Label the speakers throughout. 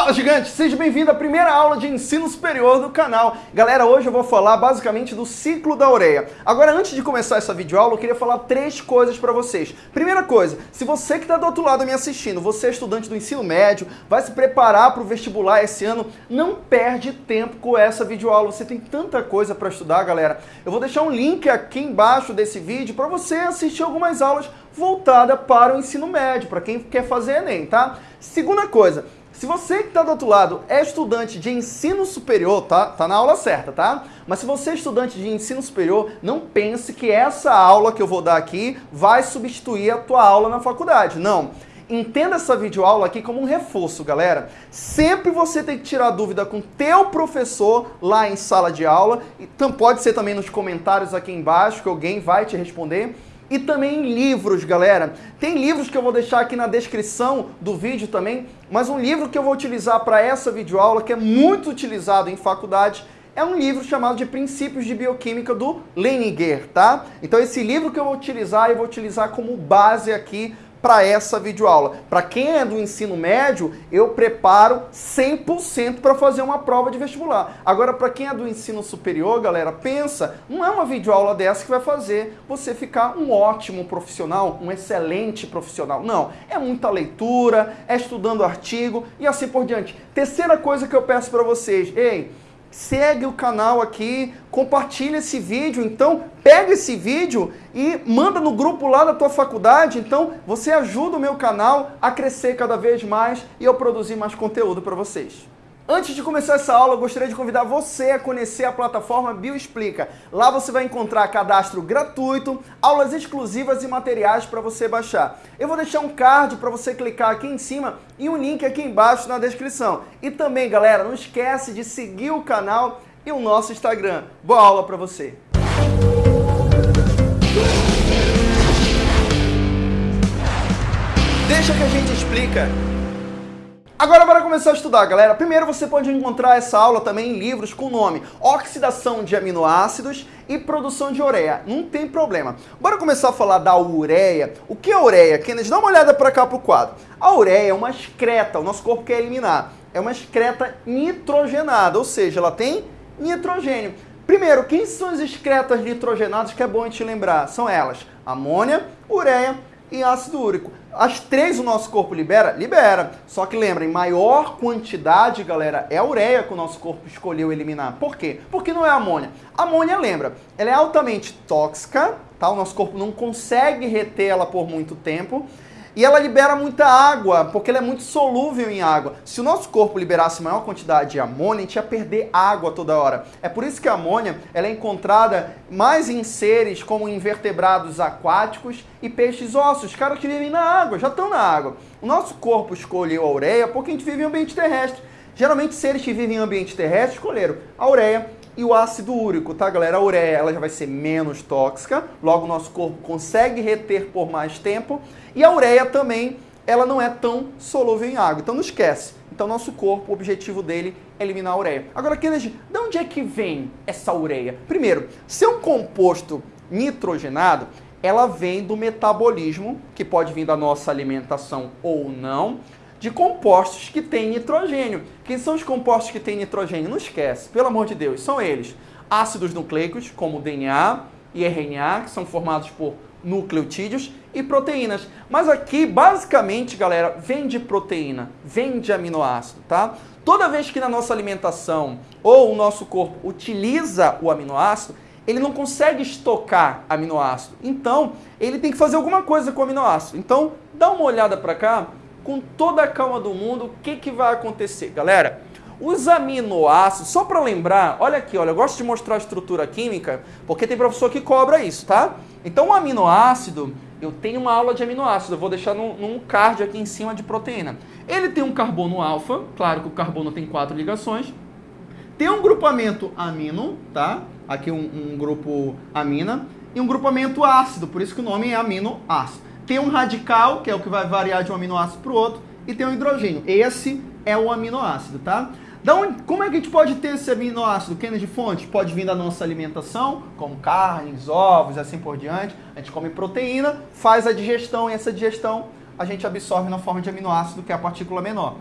Speaker 1: Fala gigante, seja bem-vindo à primeira aula de ensino superior do canal. Galera, hoje eu vou falar basicamente do ciclo da ureia. Agora, antes de começar essa videoaula, eu queria falar três coisas para vocês. Primeira coisa, se você que está do outro lado me assistindo, você é estudante do ensino médio, vai se preparar para o vestibular esse ano, não perde tempo com essa videoaula. Você tem tanta coisa para estudar, galera. Eu vou deixar um link aqui embaixo desse vídeo para você assistir algumas aulas voltadas para o ensino médio, para quem quer fazer Enem, tá? Segunda coisa, se você que está do outro lado é estudante de ensino superior, tá? Tá na aula certa, tá? Mas se você é estudante de ensino superior, não pense que essa aula que eu vou dar aqui vai substituir a tua aula na faculdade. Não. Entenda essa videoaula aqui como um reforço, galera. Sempre você tem que tirar dúvida com teu professor lá em sala de aula. Então pode ser também nos comentários aqui embaixo que alguém vai te responder e também em livros, galera. Tem livros que eu vou deixar aqui na descrição do vídeo também, mas um livro que eu vou utilizar para essa videoaula, que é muito utilizado em faculdade, é um livro chamado de Princípios de Bioquímica do Leninger, tá? Então esse livro que eu vou utilizar, eu vou utilizar como base aqui para essa videoaula. Para quem é do ensino médio, eu preparo 100% para fazer uma prova de vestibular. Agora, para quem é do ensino superior, galera, pensa, não é uma videoaula dessa que vai fazer você ficar um ótimo profissional, um excelente profissional. Não, é muita leitura, é estudando artigo e assim por diante. Terceira coisa que eu peço para vocês, ei, segue o canal aqui, compartilha esse vídeo, então pega esse vídeo e manda no grupo lá da tua faculdade, então você ajuda o meu canal a crescer cada vez mais e eu produzir mais conteúdo para vocês. Antes de começar essa aula, eu gostaria de convidar você a conhecer a plataforma Bioexplica. Lá você vai encontrar cadastro gratuito, aulas exclusivas e materiais para você baixar. Eu vou deixar um card para você clicar aqui em cima e um link aqui embaixo na descrição. E também, galera, não esquece de seguir o canal e o nosso Instagram. Boa aula para você! Deixa que a gente explica. Agora bora começar a estudar, galera. Primeiro você pode encontrar essa aula também em livros com o nome Oxidação de Aminoácidos e Produção de Ureia. Não tem problema. Bora começar a falar da ureia. O que é ureia? Kennedy, dá uma olhada para cá pro quadro. A ureia é uma excreta, o nosso corpo quer eliminar. É uma excreta nitrogenada, ou seja, ela tem nitrogênio. Primeiro, quem são as excretas nitrogenadas que é bom a gente lembrar? São elas, amônia, ureia e ácido úrico. As três o nosso corpo libera? Libera. Só que lembra, em maior quantidade, galera, é a ureia que o nosso corpo escolheu eliminar. Por quê? Porque não é amônia. Amônia, lembra, ela é altamente tóxica, tá? O nosso corpo não consegue reter ela por muito tempo. E ela libera muita água, porque ela é muito solúvel em água. Se o nosso corpo liberasse maior quantidade de amônia, a gente ia perder água toda hora. É por isso que a amônia ela é encontrada mais em seres como invertebrados aquáticos e peixes ossos, caras que vivem na água, já estão na água. O nosso corpo escolheu a ureia porque a gente vive em ambiente terrestre. Geralmente seres que vivem em ambiente terrestre escolheram a ureia e o ácido úrico, tá, galera? A ureia ela já vai ser menos tóxica, logo o nosso corpo consegue reter por mais tempo. E a ureia também, ela não é tão solúvel em água, então não esquece. Então nosso corpo, o objetivo dele é eliminar a ureia. Agora, Kennedy, de onde é que vem essa ureia? Primeiro, se é um composto nitrogenado, ela vem do metabolismo, que pode vir da nossa alimentação ou não, de compostos que têm nitrogênio. Quem são os compostos que têm nitrogênio? Não esquece, pelo amor de Deus, são eles. Ácidos nucleicos, como DNA e RNA, que são formados por nucleotídeos, e proteínas. Mas aqui, basicamente, galera, vem de proteína, vem de aminoácido, tá? Toda vez que na nossa alimentação ou o nosso corpo utiliza o aminoácido, ele não consegue estocar aminoácido. Então, ele tem que fazer alguma coisa com o aminoácido. Então, dá uma olhada para cá com toda a calma do mundo, o que, que vai acontecer? Galera, os aminoácidos, só para lembrar, olha aqui, olha, eu gosto de mostrar a estrutura química, porque tem professor que cobra isso, tá? Então, o aminoácido, eu tenho uma aula de aminoácido, eu vou deixar num, num card aqui em cima de proteína. Ele tem um carbono alfa, claro que o carbono tem quatro ligações, tem um grupamento amino, tá? Aqui um, um grupo amina, e um grupamento ácido, por isso que o nome é aminoácido tem um radical, que é o que vai variar de um aminoácido para o outro, e tem um hidrogênio. Esse é o aminoácido, tá? Da onde, como é que a gente pode ter esse aminoácido? Kennedy fonte pode vir da nossa alimentação, como carnes, ovos, assim por diante. A gente come proteína, faz a digestão e essa digestão a gente absorve na forma de aminoácido, que é a partícula menor.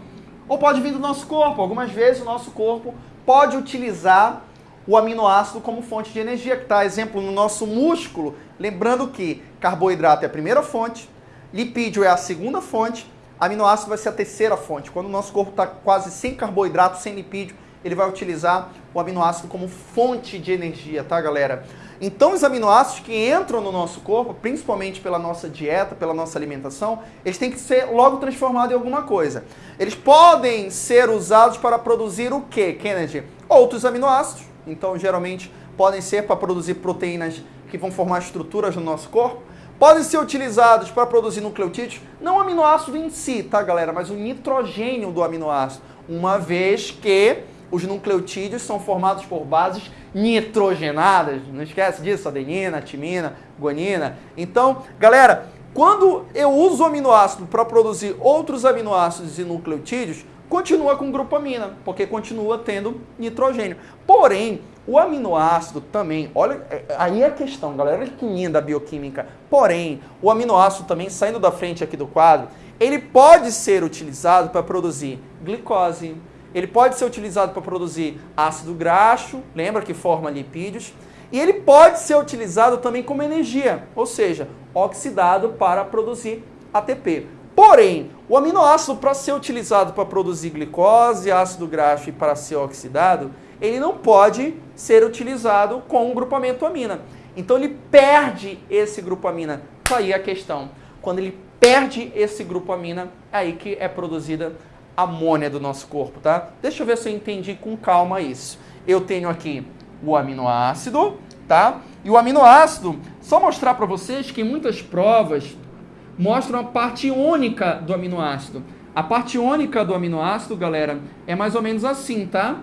Speaker 1: ou pode vir do nosso corpo. Algumas vezes o nosso corpo pode utilizar o aminoácido como fonte de energia, que está, exemplo, no nosso músculo. Lembrando que carboidrato é a primeira fonte, lipídio é a segunda fonte, aminoácido vai ser a terceira fonte. Quando o nosso corpo está quase sem carboidrato, sem lipídio, ele vai utilizar o aminoácido como fonte de energia, tá, galera? Então, os aminoácidos que entram no nosso corpo, principalmente pela nossa dieta, pela nossa alimentação, eles têm que ser logo transformados em alguma coisa. Eles podem ser usados para produzir o que, Kennedy? Outros aminoácidos. Então, geralmente, podem ser para produzir proteínas que vão formar estruturas no nosso corpo. Podem ser utilizados para produzir nucleotídeos, não o aminoácido em si, tá, galera? Mas o nitrogênio do aminoácido. Uma vez que os nucleotídeos são formados por bases nitrogenadas. Não esquece disso, adenina, timina, guanina. Então, galera, quando eu uso o aminoácido para produzir outros aminoácidos e nucleotídeos, continua com grupamina, porque continua tendo nitrogênio. Porém, o aminoácido também, olha, é, aí é a questão, galera, olha que linda a bioquímica. Porém, o aminoácido também, saindo da frente aqui do quadro, ele pode ser utilizado para produzir glicose, ele pode ser utilizado para produzir ácido graxo, lembra que forma lipídios, e ele pode ser utilizado também como energia, ou seja, oxidado para produzir ATP. Porém, o aminoácido para ser utilizado para produzir glicose, ácido graxo e para ser oxidado, ele não pode ser utilizado com um grupamento amina. Então ele perde esse grupo amina. Tá aí a questão. Quando ele perde esse grupo amina, é aí que é produzida amônia do nosso corpo, tá? Deixa eu ver se eu entendi com calma isso. Eu tenho aqui o aminoácido, tá? E o aminoácido, só mostrar para vocês que muitas provas mostram a parte única do aminoácido. A parte única do aminoácido, galera, é mais ou menos assim, tá?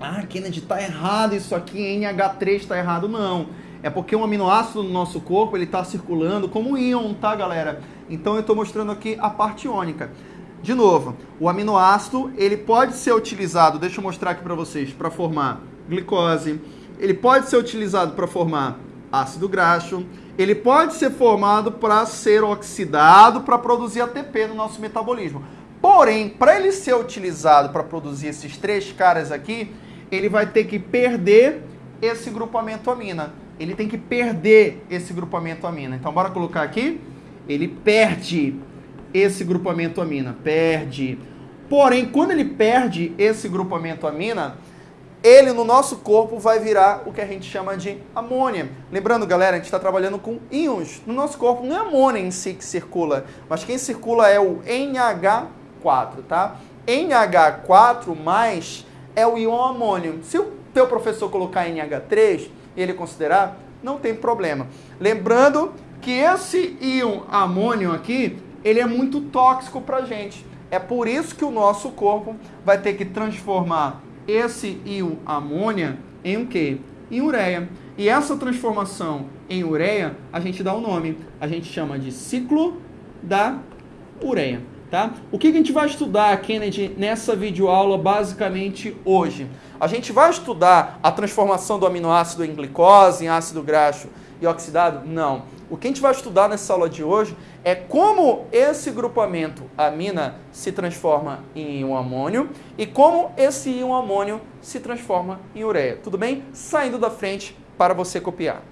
Speaker 1: Ah, Kennedy, tá errado isso aqui, NH3 tá errado. Não, é porque um aminoácido no nosso corpo, ele tá circulando como íon, tá, galera? Então eu tô mostrando aqui a parte única. De novo, o aminoácido ele pode ser utilizado, deixa eu mostrar aqui para vocês, para formar glicose. Ele pode ser utilizado para formar ácido graxo. Ele pode ser formado para ser oxidado para produzir ATP no nosso metabolismo. Porém, para ele ser utilizado para produzir esses três caras aqui, ele vai ter que perder esse grupamento amina. Ele tem que perder esse grupamento amina. Então, bora colocar aqui. Ele perde esse grupamento amina, perde. Porém, quando ele perde esse grupamento amina, ele no nosso corpo vai virar o que a gente chama de amônia. Lembrando, galera, a gente está trabalhando com íons. No nosso corpo não é amônia em si que circula, mas quem circula é o NH4, tá? NH4 mais é o íon amônio. Se o teu professor colocar NH3 e ele considerar, não tem problema. Lembrando que esse íon amônio aqui, ele é muito tóxico para gente. É por isso que o nosso corpo vai ter que transformar esse íon amônia em o quê? Em ureia. E essa transformação em ureia, a gente dá o um nome. A gente chama de ciclo da ureia. Tá? O que a gente vai estudar, Kennedy, nessa videoaula basicamente hoje? A gente vai estudar a transformação do aminoácido em glicose, em ácido graxo e oxidado? Não. O que a gente vai estudar nessa aula de hoje é como esse grupamento amina se transforma em um amônio e como esse íon amônio se transforma em ureia. Tudo bem? Saindo da frente para você copiar.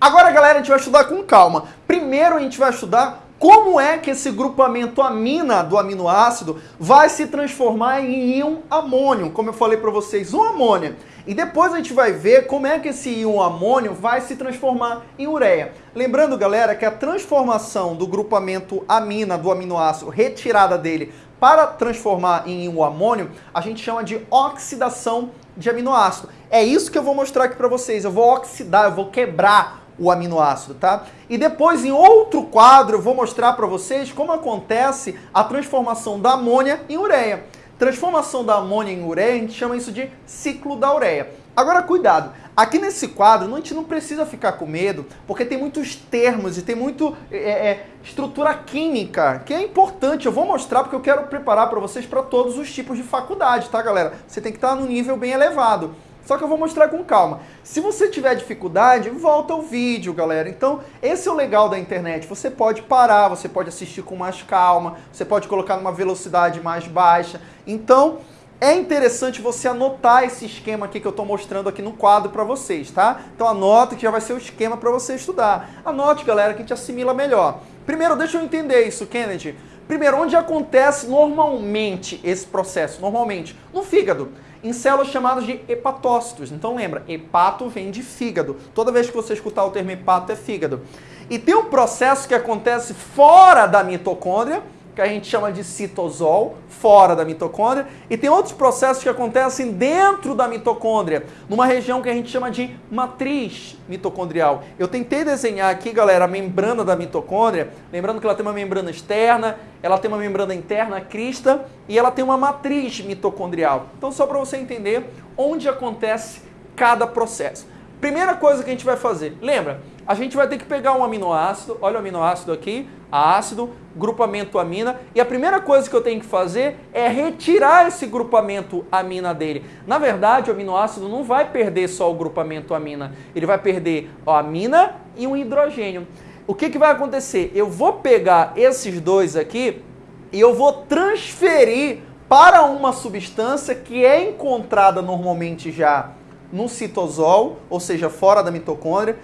Speaker 1: Agora, galera, a gente vai estudar com calma. Primeiro a gente vai estudar como é que esse grupamento amina do aminoácido vai se transformar em íon amônio, como eu falei para vocês, um amônia. E depois a gente vai ver como é que esse íon amônio vai se transformar em ureia. Lembrando, galera, que a transformação do grupamento amina do aminoácido, retirada dele, para transformar em íon amônio, a gente chama de oxidação de aminoácido. É isso que eu vou mostrar aqui para vocês. Eu vou oxidar, eu vou quebrar o aminoácido, tá? E depois, em outro quadro, eu vou mostrar para vocês como acontece a transformação da amônia em ureia. Transformação da amônia em ureia, a gente chama isso de ciclo da ureia. Agora, cuidado, aqui nesse quadro a gente não precisa ficar com medo, porque tem muitos termos e tem muito é, é, estrutura química, que é importante. Eu vou mostrar porque eu quero preparar para vocês para todos os tipos de faculdade, tá, galera? Você tem que estar no nível bem elevado. Só que eu vou mostrar com calma. Se você tiver dificuldade, volta ao vídeo, galera. Então, esse é o legal da internet. Você pode parar, você pode assistir com mais calma, você pode colocar numa velocidade mais baixa. Então, é interessante você anotar esse esquema aqui que eu estou mostrando aqui no quadro para vocês, tá? Então anota que já vai ser o esquema para você estudar. Anote, galera, que a gente assimila melhor. Primeiro, deixa eu entender isso, Kennedy. Primeiro, onde acontece normalmente esse processo? Normalmente, no fígado em células chamadas de hepatócitos. Então lembra, hepato vem de fígado. Toda vez que você escutar o termo hepato é fígado. E tem um processo que acontece fora da mitocôndria, que a gente chama de citosol, fora da mitocôndria, e tem outros processos que acontecem dentro da mitocôndria, numa região que a gente chama de matriz mitocondrial. Eu tentei desenhar aqui, galera, a membrana da mitocôndria, lembrando que ela tem uma membrana externa, ela tem uma membrana interna, a crista, e ela tem uma matriz mitocondrial. Então, só para você entender onde acontece cada processo. Primeira coisa que a gente vai fazer, lembra? A gente vai ter que pegar um aminoácido, olha o aminoácido aqui, ácido, grupamento amina, e a primeira coisa que eu tenho que fazer é retirar esse grupamento amina dele. Na verdade, o aminoácido não vai perder só o grupamento amina, ele vai perder a amina e um hidrogênio. O que, que vai acontecer? Eu vou pegar esses dois aqui e eu vou transferir para uma substância que é encontrada normalmente já no citosol, ou seja, fora da mitocôndria,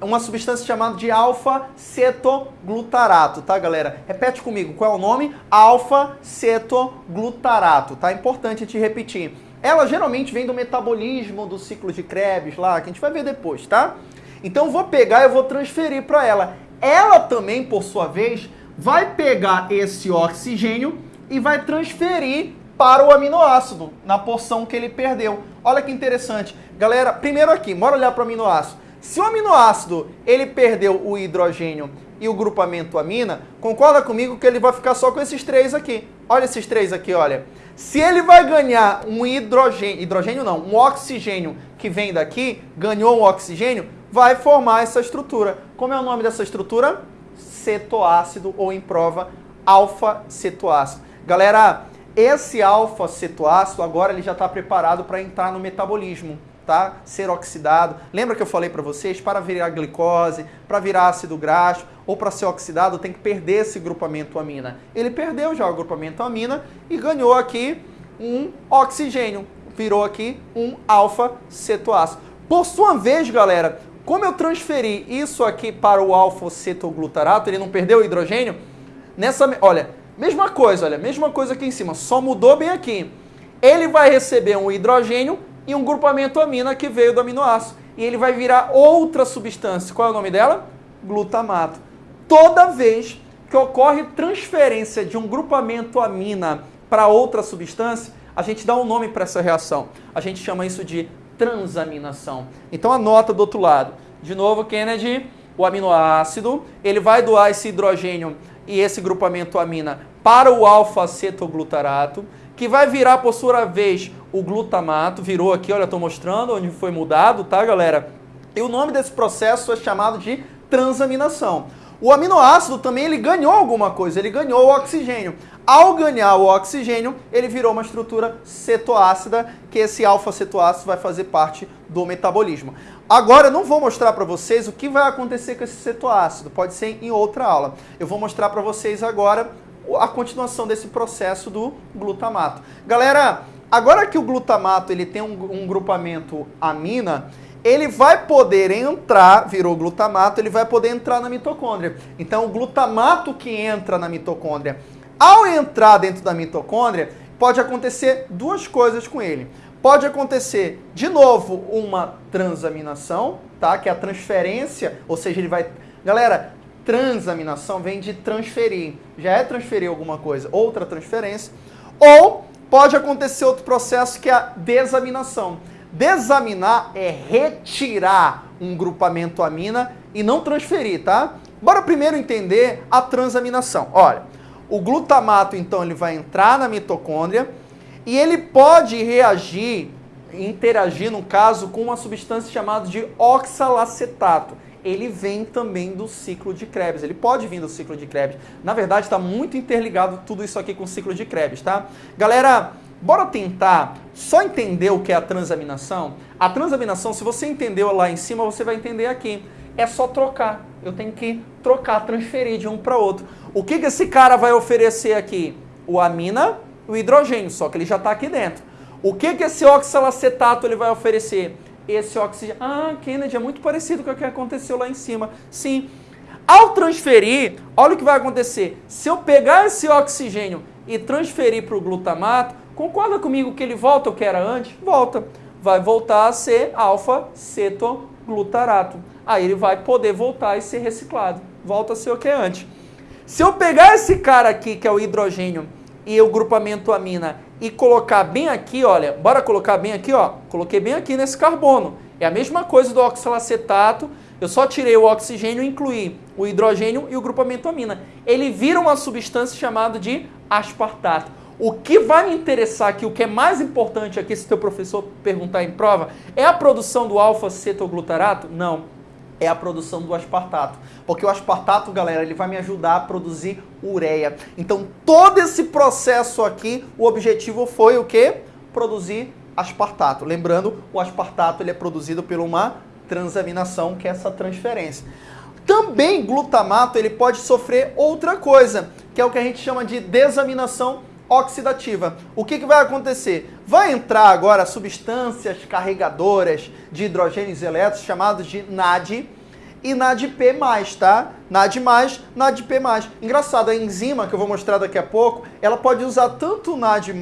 Speaker 1: uma substância chamada de alfa-cetoglutarato, tá, galera? Repete comigo, qual é o nome? Alfa-cetoglutarato, tá? Importante te repetir. Ela geralmente vem do metabolismo do ciclo de Krebs lá, que a gente vai ver depois, tá? Então vou pegar e vou transferir para ela. Ela também, por sua vez, vai pegar esse oxigênio e vai transferir para o aminoácido, na porção que ele perdeu. Olha que interessante. Galera, primeiro aqui, bora olhar para o aminoácido. Se o aminoácido ele perdeu o hidrogênio e o grupamento amina, concorda comigo que ele vai ficar só com esses três aqui. Olha esses três aqui, olha. Se ele vai ganhar um hidrogênio, hidrogênio não, um oxigênio que vem daqui, ganhou um oxigênio, vai formar essa estrutura. Como é o nome dessa estrutura? Cetoácido ou em prova alfa-cetoácido. Galera, esse alfa-cetoácido agora ele já está preparado para entrar no metabolismo tá? Ser oxidado. Lembra que eu falei para vocês, para virar glicose, para virar ácido graxo ou para ser oxidado, tem que perder esse grupamento amina. Ele perdeu já o grupamento amina e ganhou aqui um oxigênio, virou aqui um alfa-cetoácido. Por sua vez, galera, como eu transferi isso aqui para o alfa-cetoglutarato, ele não perdeu o hidrogênio? Nessa, olha, mesma coisa, olha, mesma coisa aqui em cima, só mudou bem aqui. Ele vai receber um hidrogênio e um grupamento amina que veio do aminoácido. E ele vai virar outra substância. Qual é o nome dela? Glutamato. Toda vez que ocorre transferência de um grupamento amina para outra substância, a gente dá um nome para essa reação. A gente chama isso de transaminação. Então anota do outro lado. De novo, Kennedy, o aminoácido, ele vai doar esse hidrogênio e esse grupamento amina para o alfa-cetoglutarato, que vai virar, por sua vez, o glutamato, virou aqui, olha, estou mostrando onde foi mudado, tá, galera? E o nome desse processo é chamado de transaminação. O aminoácido também ele ganhou alguma coisa, ele ganhou o oxigênio. Ao ganhar o oxigênio, ele virou uma estrutura cetoácida, que esse alfa-cetoácido vai fazer parte do metabolismo. Agora, eu não vou mostrar para vocês o que vai acontecer com esse cetoácido, pode ser em outra aula. Eu vou mostrar para vocês agora a continuação desse processo do glutamato. Galera, Agora que o glutamato ele tem um, um grupamento amina, ele vai poder entrar, virou glutamato, ele vai poder entrar na mitocôndria. Então, o glutamato que entra na mitocôndria, ao entrar dentro da mitocôndria, pode acontecer duas coisas com ele. Pode acontecer, de novo, uma transaminação, tá? Que é a transferência, ou seja, ele vai... Galera, transaminação vem de transferir. Já é transferir alguma coisa, outra transferência. Ou pode acontecer outro processo que é a desaminação. Desaminar é retirar um grupamento amina e não transferir, tá? Bora primeiro entender a transaminação. Olha, o glutamato então ele vai entrar na mitocôndria e ele pode reagir, interagir no caso com uma substância chamada de oxalacetato ele vem também do ciclo de Krebs. Ele pode vir do ciclo de Krebs. Na verdade, está muito interligado tudo isso aqui com o ciclo de Krebs, tá? Galera, Bora tentar só entender o que é a transaminação? A transaminação, se você entendeu lá em cima, você vai entender aqui. É só trocar. Eu tenho que trocar, transferir de um para outro. O que, que esse cara vai oferecer aqui? O amina, o hidrogênio, só que ele já está aqui dentro. O que, que esse oxalacetato ele vai oferecer? Esse oxigênio. Ah, Kennedy, é muito parecido com o que aconteceu lá em cima. Sim. Ao transferir, olha o que vai acontecer. Se eu pegar esse oxigênio e transferir para o glutamato, concorda comigo que ele volta o que era antes? Volta. Vai voltar a ser alfa-cetoglutarato. Aí ele vai poder voltar e ser reciclado. Volta a ser o que é antes. Se eu pegar esse cara aqui, que é o hidrogênio, e o grupamento amina e colocar bem aqui, olha, bora colocar bem aqui, ó, coloquei bem aqui nesse carbono. É a mesma coisa do oxalacetato, eu só tirei o oxigênio e incluí o hidrogênio e o grupamento amina. Ele vira uma substância chamada de aspartato. O que vai me interessar aqui, o que é mais importante aqui, se teu professor perguntar em prova, é a produção do alfa-cetoglutarato? Não é a produção do aspartato. Porque o aspartato, galera, ele vai me ajudar a produzir ureia. Então, todo esse processo aqui, o objetivo foi o quê? Produzir aspartato. Lembrando, o aspartato ele é produzido por uma transaminação, que é essa transferência. Também glutamato ele pode sofrer outra coisa, que é o que a gente chama de desaminação oxidativa. O que, que vai acontecer? Vai entrar agora substâncias carregadoras de hidrogênios elétrons chamados de NAD e NADP+, tá? NAD+, NADP+. Engraçado, a enzima que eu vou mostrar daqui a pouco, ela pode usar tanto o NAD+,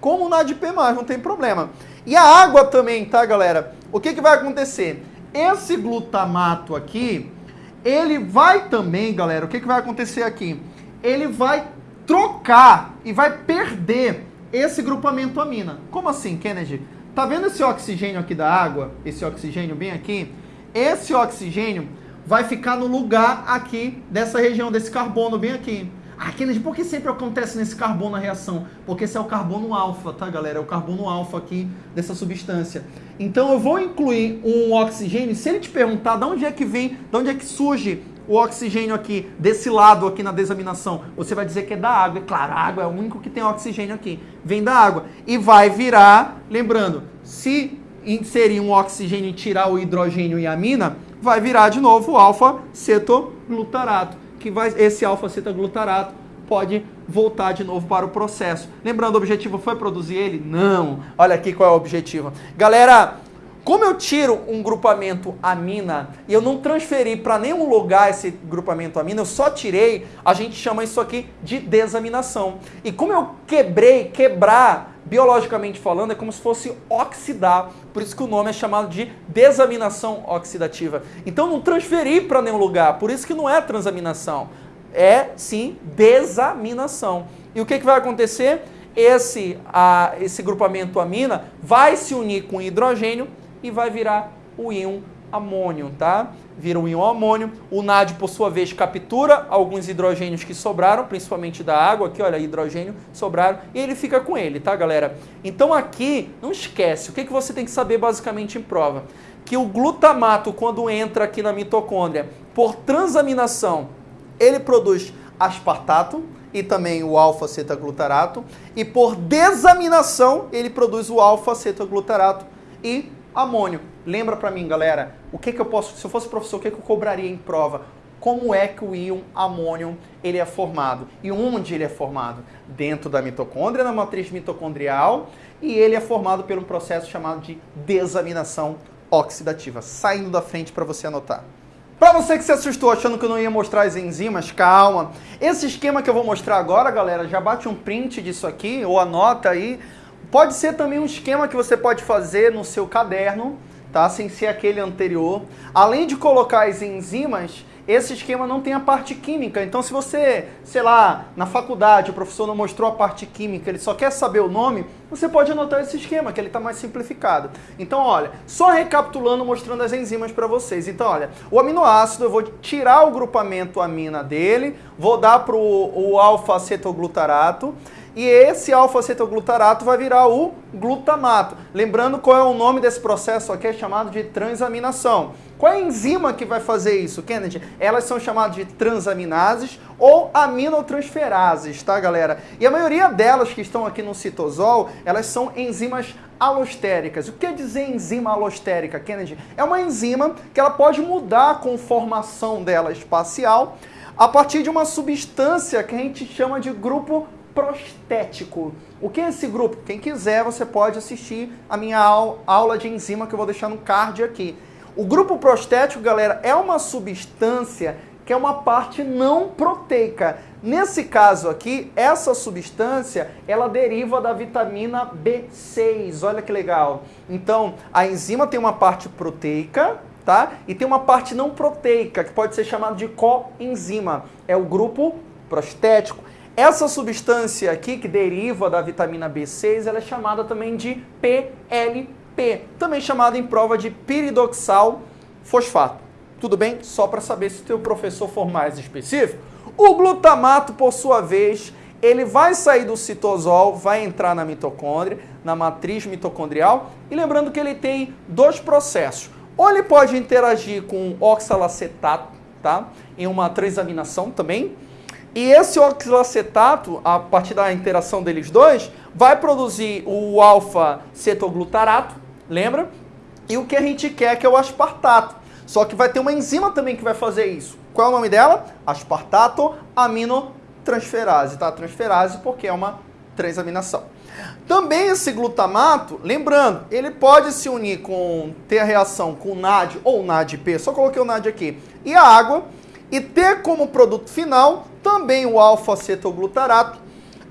Speaker 1: como o NADP+, não tem problema. E a água também, tá, galera? O que, que vai acontecer? Esse glutamato aqui, ele vai também, galera, o que, que vai acontecer aqui? Ele vai trocar e vai perder esse grupamento amina. Como assim, Kennedy? Tá vendo esse oxigênio aqui da água? Esse oxigênio bem aqui? Esse oxigênio vai ficar no lugar aqui dessa região, desse carbono bem aqui. Ah, Kennedy, por que sempre acontece nesse carbono a reação? Porque esse é o carbono alfa, tá, galera? É o carbono alfa aqui dessa substância. Então eu vou incluir um oxigênio. Se ele te perguntar de onde é que vem, de onde é que surge o oxigênio aqui, desse lado aqui na desaminação, você vai dizer que é da água. É claro, a água é o único que tem oxigênio aqui. Vem da água. E vai virar, lembrando, se inserir um oxigênio e tirar o hidrogênio e a amina, vai virar de novo alfa-cetoglutarato. Que vai, esse alfa-cetoglutarato pode voltar de novo para o processo. Lembrando, o objetivo foi produzir ele? Não. Olha aqui qual é o objetivo. Galera, como eu tiro um grupamento amina e eu não transferi para nenhum lugar esse grupamento amina, eu só tirei, a gente chama isso aqui de desaminação. E como eu quebrei, quebrar, biologicamente falando, é como se fosse oxidar. Por isso que o nome é chamado de desaminação oxidativa. Então não transferi para nenhum lugar, por isso que não é transaminação. É sim desaminação. E o que, que vai acontecer? Esse, a, esse grupamento amina vai se unir com hidrogênio e vai virar o íon amônio, tá? Vira o íon amônio. O NAD, por sua vez, captura alguns hidrogênios que sobraram, principalmente da água, aqui, olha, hidrogênio sobraram, e ele fica com ele, tá, galera? Então aqui, não esquece, o que, que você tem que saber basicamente em prova? Que o glutamato, quando entra aqui na mitocôndria, por transaminação, ele produz aspartato, e também o alfa-cetoglutarato, e por desaminação ele produz o alfa-cetoglutarato e Amônio. Lembra para mim, galera, o que, que eu posso, se eu fosse professor, o que, que eu cobraria em prova? Como é que o íon amônio ele é formado? E onde ele é formado? Dentro da mitocôndria, na matriz mitocondrial, e ele é formado por um processo chamado de desaminação oxidativa. Saindo da frente para você anotar. Para você que se assustou achando que eu não ia mostrar as enzimas, calma. Esse esquema que eu vou mostrar agora, galera, já bate um print disso aqui, ou anota aí, Pode ser também um esquema que você pode fazer no seu caderno, tá? Sem ser aquele anterior. Além de colocar as enzimas, esse esquema não tem a parte química. Então, se você, sei lá, na faculdade o professor não mostrou a parte química, ele só quer saber o nome, você pode anotar esse esquema, que ele está mais simplificado. Então, olha, só recapitulando, mostrando as enzimas para vocês. Então, olha, o aminoácido, eu vou tirar o grupamento amina dele, vou dar para o alfa-acetoglutarato, e esse alfa-cetoglutarato vai virar o glutamato. Lembrando qual é o nome desse processo aqui, é chamado de transaminação. Qual é a enzima que vai fazer isso, Kennedy? Elas são chamadas de transaminases ou aminotransferases, tá, galera? E a maioria delas que estão aqui no citosol, elas são enzimas alostéricas. O que quer dizer enzima alostérica, Kennedy? É uma enzima que ela pode mudar a conformação dela espacial a partir de uma substância que a gente chama de grupo prostético. O que é esse grupo? Quem quiser, você pode assistir a minha aula de enzima que eu vou deixar no card aqui. O grupo prostético, galera, é uma substância que é uma parte não proteica. Nesse caso aqui, essa substância, ela deriva da vitamina B6. Olha que legal. Então, a enzima tem uma parte proteica, tá? E tem uma parte não proteica, que pode ser chamada de coenzima. É o grupo prostético. Essa substância aqui, que deriva da vitamina B6, ela é chamada também de PLP também chamado em prova de piridoxal fosfato. Tudo bem? Só para saber se o teu professor for mais específico. O glutamato, por sua vez, ele vai sair do citosol, vai entrar na mitocôndria, na matriz mitocondrial. E lembrando que ele tem dois processos. Ou ele pode interagir com oxalacetato, tá? Em uma transaminação também. E esse oxalacetato, a partir da interação deles dois, vai produzir o alfa-cetoglutarato, lembra? E o que a gente quer que é o aspartato. Só que vai ter uma enzima também que vai fazer isso. Qual é o nome dela? Aspartato aminotransferase, tá? Transferase porque é uma transaminação. Também esse glutamato, lembrando, ele pode se unir com, ter a reação com NAD ou NADP, só coloquei o NAD aqui, e a água, e ter como produto final também o alfa-cetoglutarato,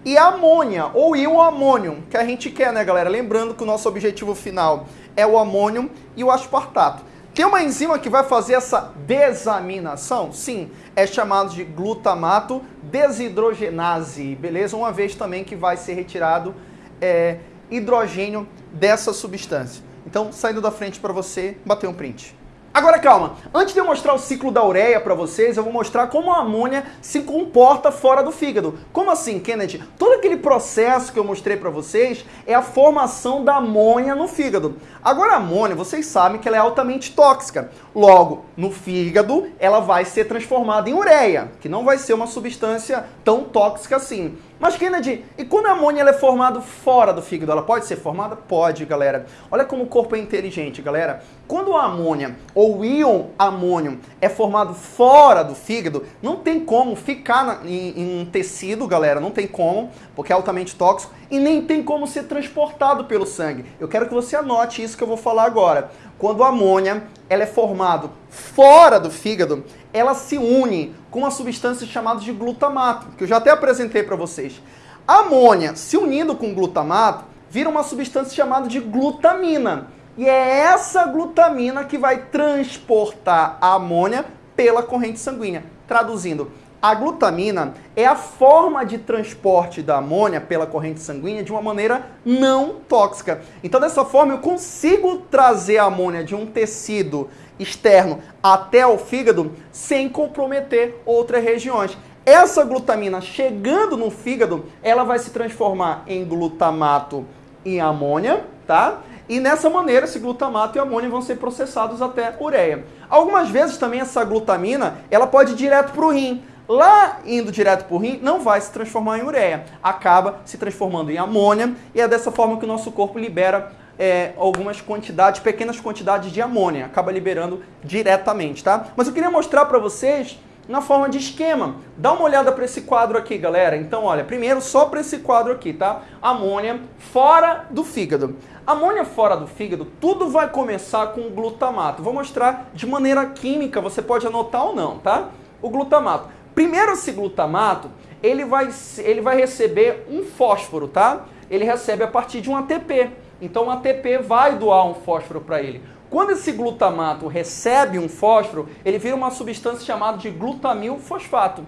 Speaker 1: e amônia, ou íon amônio, que a gente quer, né, galera? Lembrando que o nosso objetivo final é o amônio e o aspartato. Tem uma enzima que vai fazer essa desaminação? Sim, é chamado de glutamato desidrogenase, beleza? Uma vez também que vai ser retirado é, hidrogênio dessa substância. Então, saindo da frente para você, bater um print. Agora calma, antes de eu mostrar o ciclo da ureia para vocês, eu vou mostrar como a amônia se comporta fora do fígado. Como assim, Kennedy? Todo aquele processo que eu mostrei para vocês é a formação da amônia no fígado. Agora a amônia, vocês sabem que ela é altamente tóxica. Logo, no fígado, ela vai ser transformada em ureia, que não vai ser uma substância tão tóxica assim. Mas, Kennedy, e quando a amônia é formada fora do fígado, ela pode ser formada? Pode, galera. Olha como o corpo é inteligente, galera. Quando a amônia ou o íon amônio é formado fora do fígado, não tem como ficar na, em, em um tecido, galera, não tem como, porque é altamente tóxico, e nem tem como ser transportado pelo sangue. Eu quero que você anote isso que eu vou falar agora. Quando a amônia ela é formada fora do fígado, ela se une com uma substância chamada de glutamato, que eu já até apresentei para vocês. A amônia se unindo com glutamato vira uma substância chamada de glutamina. E é essa glutamina que vai transportar a amônia pela corrente sanguínea. Traduzindo, a glutamina é a forma de transporte da amônia pela corrente sanguínea de uma maneira não tóxica. Então, dessa forma, eu consigo trazer a amônia de um tecido externo até o fígado sem comprometer outras regiões. Essa glutamina chegando no fígado, ela vai se transformar em glutamato e amônia, tá? E nessa maneira, esse glutamato e amônia vão ser processados até ureia. Algumas vezes também essa glutamina, ela pode ir direto para o rim. Lá indo direto para o rim, não vai se transformar em ureia, acaba se transformando em amônia e é dessa forma que o nosso corpo libera é, algumas quantidades, pequenas quantidades de amônia, acaba liberando diretamente, tá? Mas eu queria mostrar para vocês na forma de esquema. Dá uma olhada para esse quadro aqui, galera. Então, olha, primeiro só para esse quadro aqui, tá? Amônia fora do fígado. Amônia fora do fígado, tudo vai começar com glutamato. Vou mostrar de maneira química, você pode anotar ou não, tá? O glutamato. Primeiro esse glutamato, ele vai, ele vai receber um fósforo, tá? Ele recebe a partir de um ATP. Então o ATP vai doar um fósforo para ele. Quando esse glutamato recebe um fósforo, ele vira uma substância chamada de glutamil fosfato.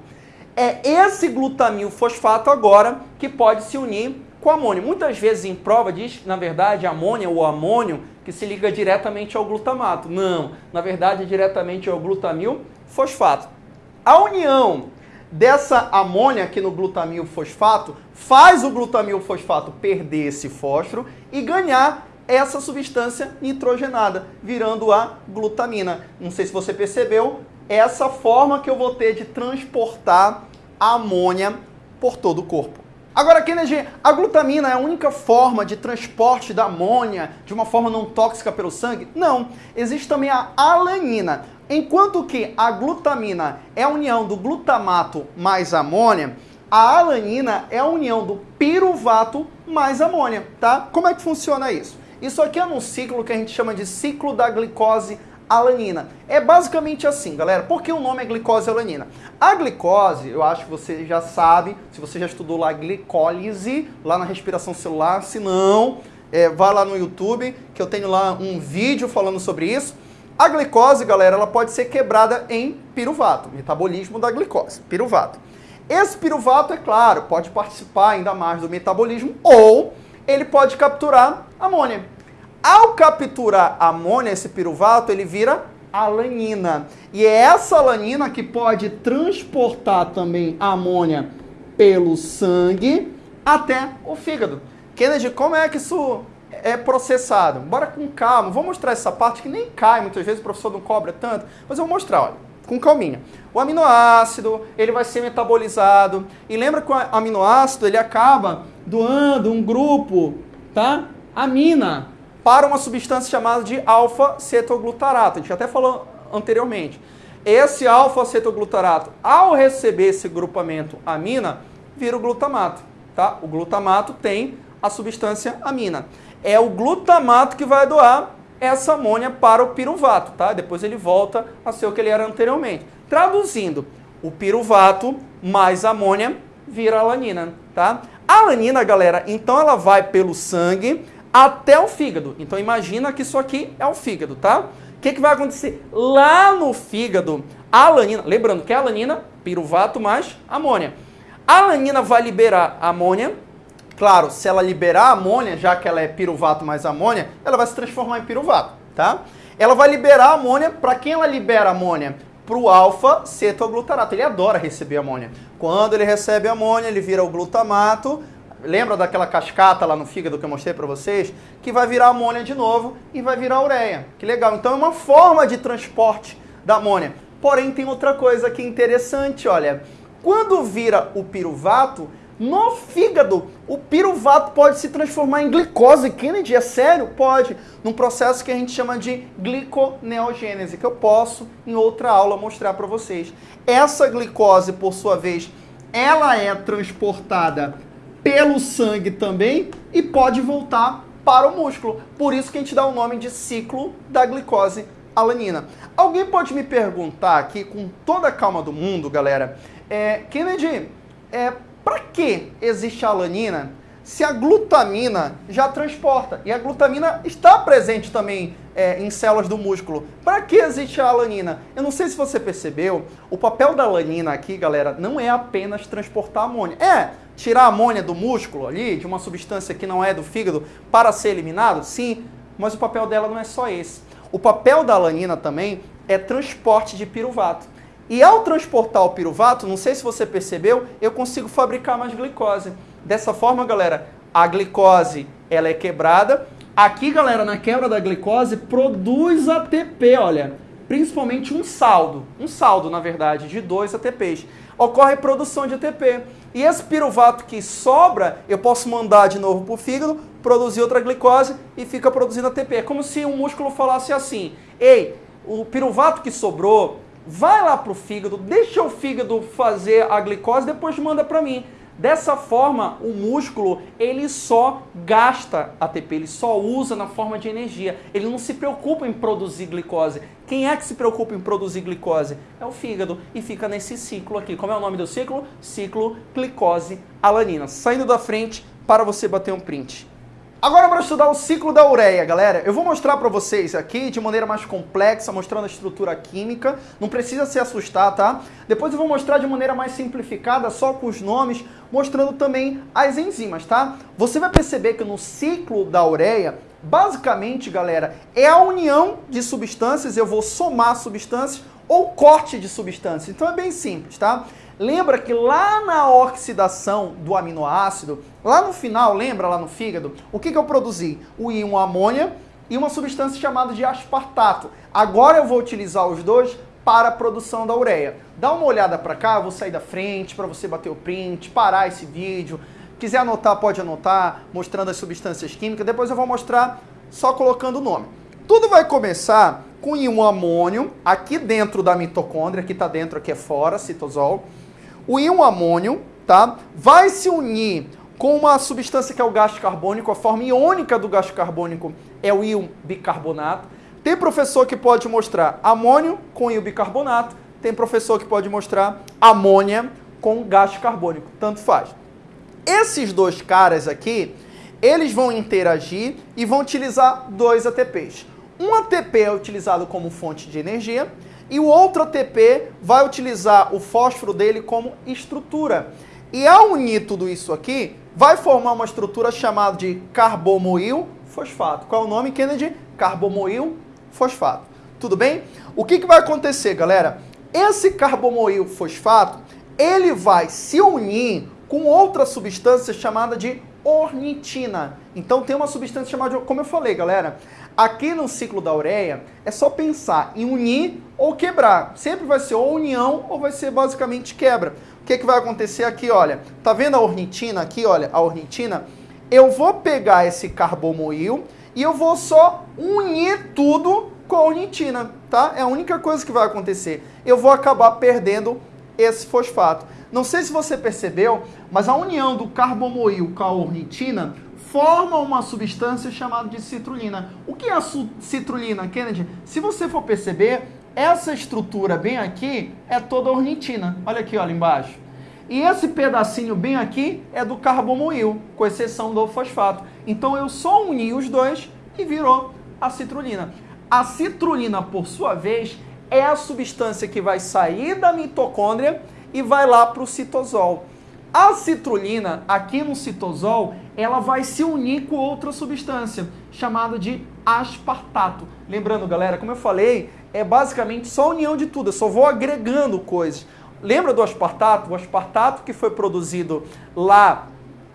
Speaker 1: É esse glutamil fosfato agora que pode se unir com amônio. Muitas vezes em prova diz na verdade, amônia ou amônio que se liga diretamente ao glutamato. Não, na verdade, é diretamente ao glutamil fosfato. A união dessa amônia aqui no glutamil fosfato faz o glutamil fosfato perder esse fósforo e ganhar essa substância nitrogenada, virando a glutamina. Não sei se você percebeu, essa forma que eu vou ter de transportar a amônia por todo o corpo. Agora, Kennedy, a glutamina é a única forma de transporte da amônia de uma forma não tóxica pelo sangue? Não. Existe também a alanina. Enquanto que a glutamina é a união do glutamato mais amônia, a alanina é a união do piruvato mais amônia, tá? Como é que funciona isso? Isso aqui é num ciclo que a gente chama de ciclo da glicose alanina. É basicamente assim, galera. Por que o nome é glicose alanina? A glicose, eu acho que você já sabe, se você já estudou lá glicólise, lá na respiração celular, se não, é, vá lá no YouTube, que eu tenho lá um vídeo falando sobre isso. A glicose, galera, ela pode ser quebrada em piruvato, metabolismo da glicose, piruvato. Esse piruvato, é claro, pode participar ainda mais do metabolismo ou ele pode capturar amônia. Ao capturar amônia, esse piruvato, ele vira alanina. E é essa alanina que pode transportar também a amônia pelo sangue até o fígado. Kennedy, como é que isso é processado? Bora com calma, vou mostrar essa parte que nem cai, muitas vezes o professor não cobra tanto, mas eu vou mostrar, olha, com calminha. O aminoácido, ele vai ser metabolizado, e lembra que o aminoácido, ele acaba doando um grupo, tá? Amina, para uma substância chamada de alfa-cetoglutarato. A gente até falou anteriormente. Esse alfa-cetoglutarato, ao receber esse grupamento amina, vira o glutamato. Tá? O glutamato tem a substância amina. É o glutamato que vai doar essa amônia para o piruvato. Tá? Depois ele volta a ser o que ele era anteriormente. Traduzindo, o piruvato mais amônia vira alanina. Tá? A alanina, galera, então ela vai pelo sangue, até o fígado. Então imagina que isso aqui é o fígado, tá? O que, que vai acontecer? Lá no fígado, a alanina, lembrando que a alanina, piruvato mais amônia. A alanina vai liberar amônia. Claro, se ela liberar amônia, já que ela é piruvato mais amônia, ela vai se transformar em piruvato, tá? Ela vai liberar amônia, para quem ela libera amônia? Para o alfa-cetoglutarato. Ele adora receber amônia. Quando ele recebe amônia, ele vira o glutamato, Lembra daquela cascata lá no fígado que eu mostrei para vocês? Que vai virar amônia de novo e vai virar ureia. Que legal. Então é uma forma de transporte da amônia. Porém, tem outra coisa que é interessante, olha. Quando vira o piruvato, no fígado, o piruvato pode se transformar em glicose. Kennedy, é sério? Pode. Num processo que a gente chama de gliconeogênese, que eu posso, em outra aula, mostrar para vocês. Essa glicose, por sua vez, ela é transportada pelo sangue também e pode voltar para o músculo. Por isso que a gente dá o nome de ciclo da glicose alanina. Alguém pode me perguntar aqui, com toda a calma do mundo, galera, é, Kennedy, é, para que existe a alanina se a glutamina já transporta? E a glutamina está presente também é, em células do músculo. Para que existe a alanina? Eu não sei se você percebeu, o papel da alanina aqui, galera, não é apenas transportar amônia. É, tirar a amônia do músculo ali, de uma substância que não é do fígado, para ser eliminado? Sim, mas o papel dela não é só esse. O papel da alanina também é transporte de piruvato. E ao transportar o piruvato, não sei se você percebeu, eu consigo fabricar mais glicose. Dessa forma, galera, a glicose ela é quebrada. Aqui, galera, na quebra da glicose, produz ATP, olha. Principalmente um saldo. Um saldo, na verdade, de dois ATPs. Ocorre produção de ATP. E esse piruvato que sobra, eu posso mandar de novo para o fígado, produzir outra glicose e fica produzindo ATP. É como se um músculo falasse assim, ei, o piruvato que sobrou, vai lá para o fígado, deixa o fígado fazer a glicose, depois manda para mim. Dessa forma, o músculo ele só gasta ATP, ele só usa na forma de energia. Ele não se preocupa em produzir glicose. Quem é que se preocupa em produzir glicose? É o fígado e fica nesse ciclo aqui. Como é o nome do ciclo? Ciclo glicose-alanina. Saindo da frente para você bater um print. Agora para estudar o ciclo da ureia, galera, eu vou mostrar para vocês aqui de maneira mais complexa, mostrando a estrutura química, não precisa se assustar, tá? Depois eu vou mostrar de maneira mais simplificada, só com os nomes, mostrando também as enzimas, tá? Você vai perceber que no ciclo da ureia, basicamente, galera, é a união de substâncias, eu vou somar substâncias ou corte de substância. Então é bem simples, tá? Lembra que lá na oxidação do aminoácido, lá no final, lembra lá no fígado, o que, que eu produzi? O íon amônia e uma substância chamada de aspartato. Agora eu vou utilizar os dois para a produção da ureia. Dá uma olhada para cá, eu vou sair da frente para você bater o print, parar esse vídeo. Quiser anotar, pode anotar, mostrando as substâncias químicas. Depois eu vou mostrar só colocando o nome. Tudo vai começar com íon amônio, aqui dentro da mitocôndria, aqui está dentro, aqui é fora, citosol. O íon amônio, tá? Vai se unir com uma substância que é o gás carbônico, a forma iônica do gás carbônico é o íon bicarbonato. Tem professor que pode mostrar amônio com íon bicarbonato, tem professor que pode mostrar amônia com gás carbônico, tanto faz. Esses dois caras aqui, eles vão interagir e vão utilizar dois ATPs. Um ATP é utilizado como fonte de energia e o outro ATP vai utilizar o fósforo dele como estrutura. E ao unir tudo isso aqui, vai formar uma estrutura chamada de carbomoil fosfato. Qual é o nome, Kennedy? Carbomoil fosfato. Tudo bem? O que, que vai acontecer, galera? Esse carbomoil fosfato, ele vai se unir com outra substância chamada de ornitina. Então tem uma substância chamada de, como eu falei, galera, aqui no ciclo da ureia é só pensar em unir ou quebrar. Sempre vai ser ou união ou vai ser basicamente quebra. O que, que vai acontecer aqui, olha? Tá vendo a ornitina aqui, olha, a ornitina? Eu vou pegar esse carbomoil e eu vou só unir tudo com a ornitina, tá? É a única coisa que vai acontecer. Eu vou acabar perdendo esse fosfato. Não sei se você percebeu, mas a união do carbomoil com a ornitina forma uma substância chamada de citrulina. O que é a citrulina, Kennedy? Se você for perceber, essa estrutura bem aqui é toda ornitina. Olha aqui, olha embaixo. E esse pedacinho bem aqui é do carbomoil, com exceção do fosfato. Então eu só uni os dois e virou a citrulina. A citrulina, por sua vez, é a substância que vai sair da mitocôndria e vai lá para o citosol. A citrulina, aqui no citosol, ela vai se unir com outra substância, chamada de aspartato. Lembrando, galera, como eu falei, é basicamente só união de tudo, eu só vou agregando coisas. Lembra do aspartato? O aspartato que foi produzido lá,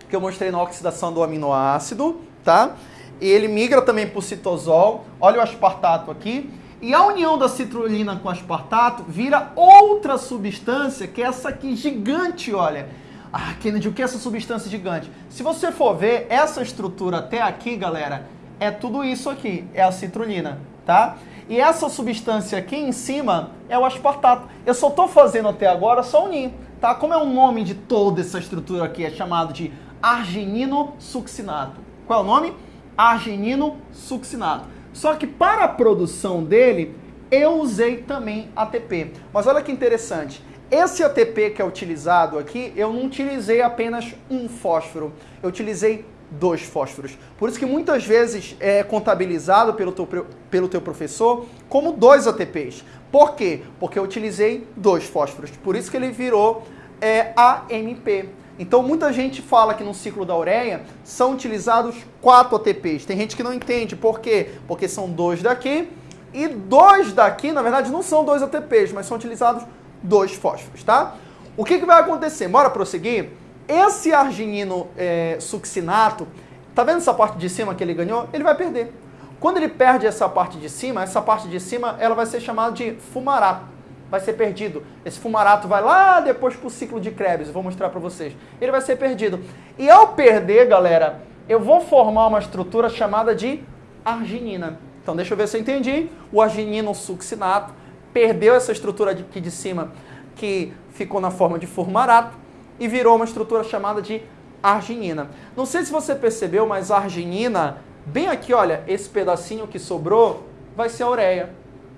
Speaker 1: que eu mostrei na oxidação do aminoácido, tá? E ele migra também para o citosol. Olha o aspartato aqui. E a união da citrulina com aspartato vira outra substância, que é essa aqui gigante, olha. Ah, Kennedy, o que é essa substância gigante? Se você for ver, essa estrutura até aqui, galera, é tudo isso aqui, é a citrulina, tá? E essa substância aqui em cima é o aspartato. Eu só estou fazendo até agora só unir, tá? Como é o nome de toda essa estrutura aqui? É chamado de arginino succinato. Qual é o nome? Arginino succinato. Só que para a produção dele, eu usei também ATP. Mas olha que interessante. Esse ATP que é utilizado aqui, eu não utilizei apenas um fósforo. Eu utilizei dois fósforos. Por isso que muitas vezes é contabilizado pelo teu, pelo teu professor como dois ATPs. Por quê? Porque eu utilizei dois fósforos. Por isso que ele virou é, AMP. Então muita gente fala que no ciclo da ureia são utilizados quatro ATPs. Tem gente que não entende por quê? Porque são dois daqui e dois daqui, na verdade, não são dois ATPs, mas são utilizados dois fósforos, tá? O que, que vai acontecer? Bora prosseguir? Esse arginino é, succinato, tá vendo essa parte de cima que ele ganhou? Ele vai perder. Quando ele perde essa parte de cima, essa parte de cima ela vai ser chamada de fumarato vai ser perdido. Esse fumarato vai lá depois para o ciclo de Krebs, vou mostrar para vocês. Ele vai ser perdido. E ao perder, galera, eu vou formar uma estrutura chamada de arginina. Então deixa eu ver se eu entendi. O arginino succinato perdeu essa estrutura aqui de cima que ficou na forma de fumarato e virou uma estrutura chamada de arginina. Não sei se você percebeu, mas a arginina, bem aqui, olha, esse pedacinho que sobrou, vai ser a ureia.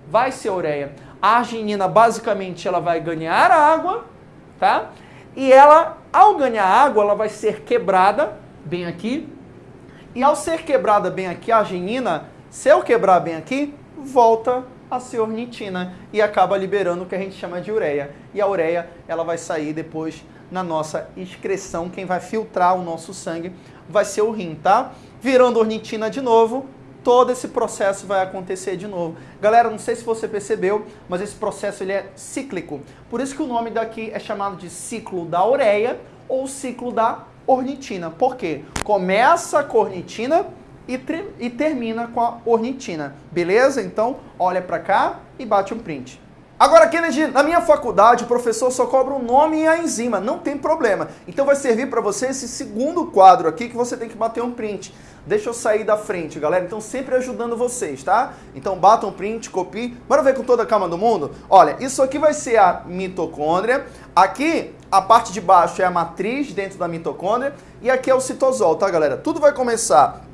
Speaker 1: Vai ser a ureia. A arginina, basicamente, ela vai ganhar água, tá? E ela, ao ganhar água, ela vai ser quebrada, bem aqui. E ao ser quebrada bem aqui, a arginina, se eu quebrar bem aqui, volta a ser ornitina e acaba liberando o que a gente chama de ureia. E a ureia, ela vai sair depois na nossa excreção. Quem vai filtrar o nosso sangue vai ser o rim, tá? Virando ornitina de novo, todo esse processo vai acontecer de novo. Galera, não sei se você percebeu, mas esse processo ele é cíclico. Por isso que o nome daqui é chamado de ciclo da ureia ou ciclo da ornitina. Por quê? Começa com a ornitina e, e termina com a ornitina. Beleza? Então, olha para cá e bate um print. Agora, Kennedy, na minha faculdade o professor só cobra o nome e a enzima, não tem problema. Então vai servir para você esse segundo quadro aqui que você tem que bater um print. Deixa eu sair da frente, galera. Então sempre ajudando vocês, tá? Então bata um print, copie. Bora ver com toda a calma do mundo? Olha, isso aqui vai ser a mitocôndria. Aqui, a parte de baixo é a matriz dentro da mitocôndria. E aqui é o citosol, tá, galera? Tudo vai começar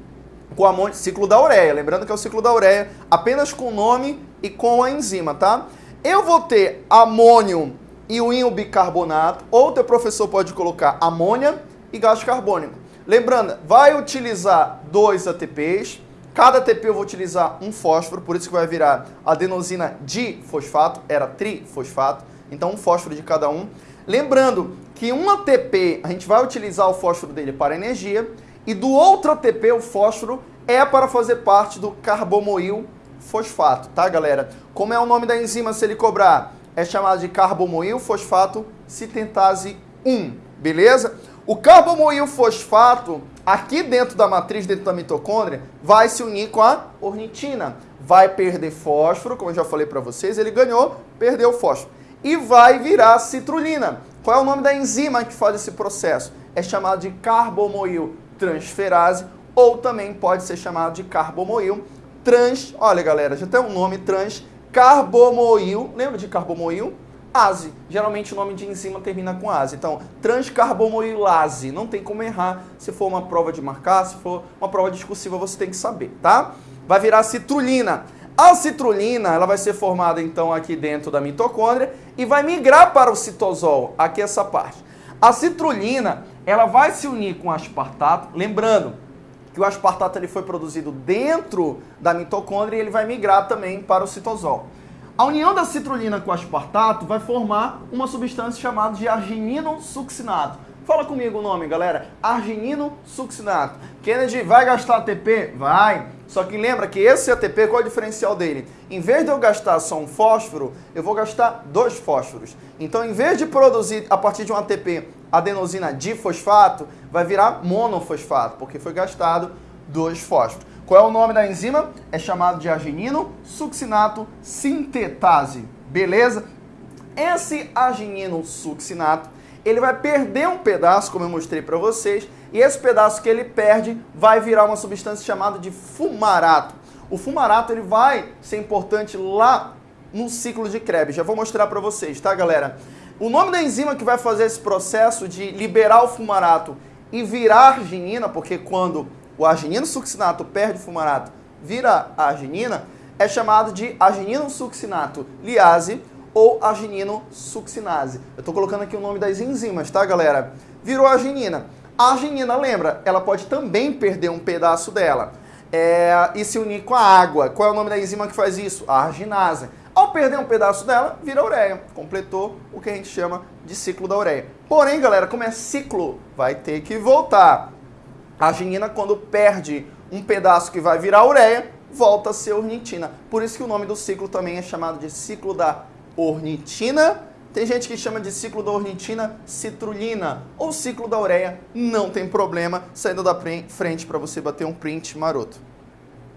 Speaker 1: com o ciclo da ureia. Lembrando que é o ciclo da ureia apenas com o nome e com a enzima, tá? Eu vou ter amônio e o íon bicarbonato, ou teu professor pode colocar amônia e gás carbônico. Lembrando, vai utilizar dois ATPs, cada ATP eu vou utilizar um fósforo, por isso que vai virar adenosina difosfato, era trifosfato, então um fósforo de cada um. Lembrando que um ATP, a gente vai utilizar o fósforo dele para energia, e do outro ATP, o fósforo, é para fazer parte do carbomoil fosfato, tá, galera? Como é o nome da enzima se ele cobrar? É chamado de carbomoil fosfato citentase 1, beleza? O carbomoil fosfato, aqui dentro da matriz, dentro da mitocôndria, vai se unir com a ornitina. Vai perder fósforo, como eu já falei para vocês, ele ganhou, perdeu fósforo. E vai virar citrulina. Qual é o nome da enzima que faz esse processo? É chamado de carbomoil transferase ou também pode ser chamado de carbomoil. Trans, olha galera, já tem um nome trans, carbomoil, lembra de carbomoil? Ase, geralmente o nome de enzima termina com ase, então transcarbomoilase, não tem como errar, se for uma prova de marcar, se for uma prova discursiva você tem que saber, tá? Vai virar citrulina, a citrulina ela vai ser formada então aqui dentro da mitocôndria e vai migrar para o citosol, aqui essa parte. A citrulina ela vai se unir com o aspartato, lembrando, que o aspartato ele foi produzido dentro da mitocôndria e ele vai migrar também para o citosol. A união da citrulina com o aspartato vai formar uma substância chamada de arginino succinato. Fala comigo o nome, galera. Arginino succinato. Kennedy, vai gastar ATP? Vai. Só que lembra que esse ATP, qual é o diferencial dele? Em vez de eu gastar só um fósforo, eu vou gastar dois fósforos. Então, em vez de produzir a partir de um ATP adenosina difosfato, vai virar monofosfato, porque foi gastado dois fósforos. Qual é o nome da enzima? É chamado de arginino succinato sintetase. Beleza? Esse arginino succinato ele vai perder um pedaço, como eu mostrei para vocês, e esse pedaço que ele perde vai virar uma substância chamada de fumarato. O fumarato ele vai ser importante lá no ciclo de Krebs. Já vou mostrar para vocês, tá, galera? O nome da enzima que vai fazer esse processo de liberar o fumarato e virar arginina, porque quando o arginino succinato perde o fumarato, vira arginina, é chamado de arginino succinato liase ou arginino succinase. Eu estou colocando aqui o nome das enzimas, tá, galera? Virou arginina. A arginina, lembra, ela pode também perder um pedaço dela é, e se unir com a água. Qual é o nome da enzima que faz isso? A arginase. Ao perder um pedaço dela, vira ureia. Completou o que a gente chama de ciclo da ureia. Porém, galera, como é ciclo, vai ter que voltar. A arginina, quando perde um pedaço que vai virar ureia, volta a ser ornitina. Por isso que o nome do ciclo também é chamado de ciclo da ornitina. Tem gente que chama de ciclo da ornitina citrulina ou ciclo da ureia. Não tem problema, saindo da frente para você bater um print maroto.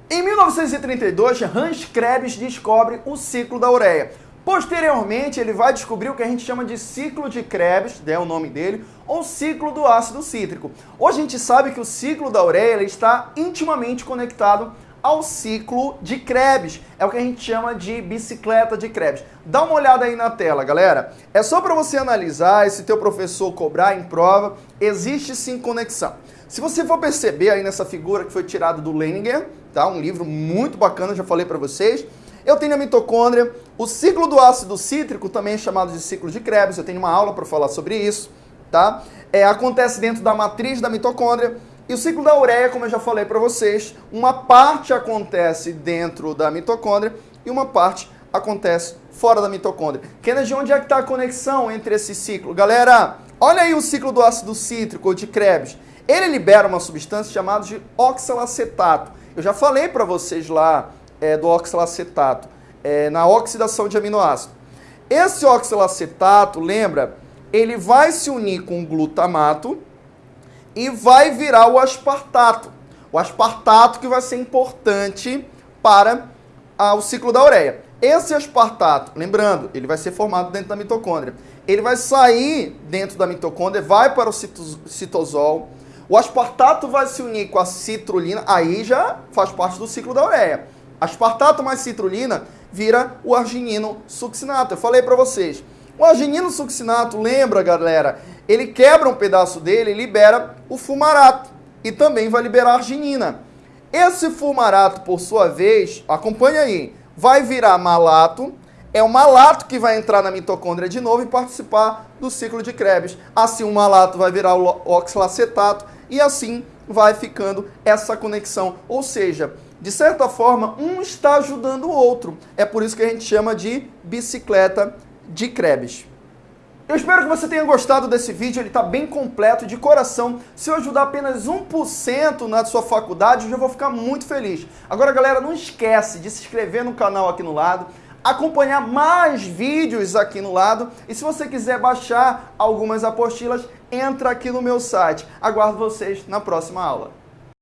Speaker 1: Em 1932, Hans Krebs descobre o ciclo da ureia. Posteriormente, ele vai descobrir o que a gente chama de ciclo de Krebs, é o nome dele, ou ciclo do ácido cítrico. Hoje a gente sabe que o ciclo da ureia está intimamente conectado ao ciclo de Krebs. É o que a gente chama de bicicleta de Krebs. Dá uma olhada aí na tela, galera. É só para você analisar e se teu professor cobrar em prova, existe sim conexão. Se você for perceber aí nessa figura que foi tirada do Leninger, tá? Um livro muito bacana, já falei para vocês. Eu tenho a mitocôndria, o ciclo do ácido cítrico também é chamado de ciclo de Krebs, eu tenho uma aula para falar sobre isso, tá? É, acontece dentro da matriz da mitocôndria, e o ciclo da ureia, como eu já falei para vocês, uma parte acontece dentro da mitocôndria e uma parte acontece fora da mitocôndria. Kennedy, onde é que está a conexão entre esse ciclo? Galera, olha aí o ciclo do ácido cítrico ou de Krebs. ele libera uma substância chamada de oxalacetato. Eu já falei para vocês lá é, do oxalacetato, é, na oxidação de aminoácido. Esse oxalacetato, lembra, ele vai se unir com o glutamato e vai virar o aspartato. O aspartato que vai ser importante para ah, o ciclo da ureia. Esse aspartato, lembrando, ele vai ser formado dentro da mitocôndria. Ele vai sair dentro da mitocôndria, vai para o citosol. O aspartato vai se unir com a citrulina, aí já faz parte do ciclo da ureia. Aspartato mais citrulina vira o arginino succinato. Eu falei para vocês. O arginino succinato, lembra, galera? Ele quebra um pedaço dele e libera o fumarato. E também vai liberar arginina. Esse fumarato, por sua vez, acompanha aí, vai virar malato. É o malato que vai entrar na mitocôndria de novo e participar do ciclo de Krebs. Assim, o malato vai virar o oxalacetato e assim vai ficando essa conexão. Ou seja, de certa forma, um está ajudando o outro. É por isso que a gente chama de bicicleta de Krebs. Eu espero que você tenha gostado desse vídeo, ele está bem completo, de coração. Se eu ajudar apenas 1% na sua faculdade, eu já vou ficar muito feliz. Agora, galera, não esquece de se inscrever no canal aqui no lado, acompanhar mais vídeos aqui no lado e se você quiser baixar algumas apostilas, entra aqui no meu site. Aguardo vocês na próxima aula.